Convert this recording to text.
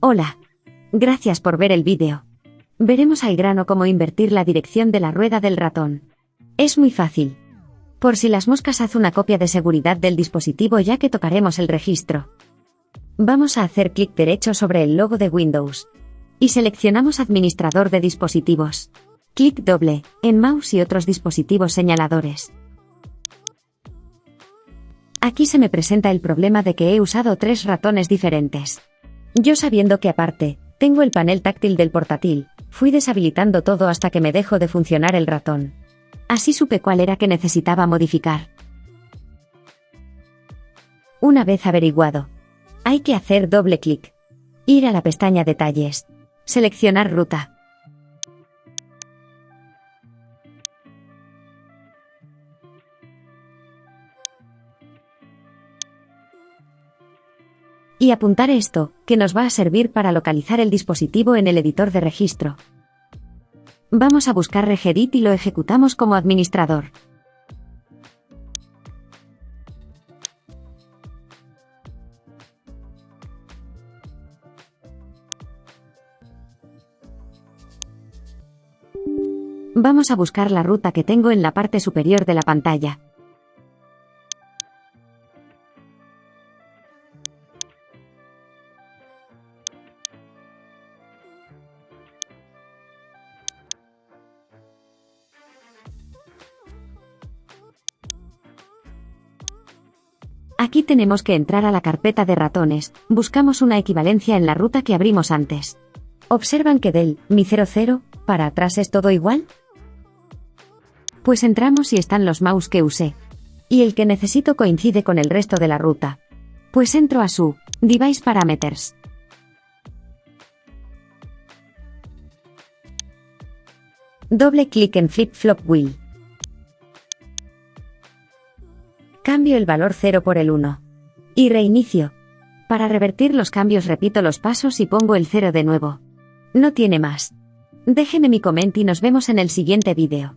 Hola. Gracias por ver el vídeo. Veremos al grano cómo invertir la dirección de la rueda del ratón. Es muy fácil. Por si las moscas haz una copia de seguridad del dispositivo ya que tocaremos el registro. Vamos a hacer clic derecho sobre el logo de Windows. Y seleccionamos Administrador de dispositivos. Clic doble, en mouse y otros dispositivos señaladores. Aquí se me presenta el problema de que he usado tres ratones diferentes. Yo sabiendo que aparte, tengo el panel táctil del portátil, fui deshabilitando todo hasta que me dejó de funcionar el ratón. Así supe cuál era que necesitaba modificar. Una vez averiguado, hay que hacer doble clic. Ir a la pestaña Detalles. Seleccionar ruta. Y apuntar esto, que nos va a servir para localizar el dispositivo en el editor de registro. Vamos a buscar Regedit y lo ejecutamos como administrador. Vamos a buscar la ruta que tengo en la parte superior de la pantalla. Aquí tenemos que entrar a la carpeta de ratones, buscamos una equivalencia en la ruta que abrimos antes. ¿Observan que del mi 00 para atrás es todo igual? Pues entramos y están los mouse que usé. Y el que necesito coincide con el resto de la ruta. Pues entro a su Device Parameters. Doble clic en Flip Flop Wheel. Cambio el valor 0 por el 1. Y reinicio. Para revertir los cambios repito los pasos y pongo el 0 de nuevo. No tiene más. Déjeme mi coment y nos vemos en el siguiente vídeo.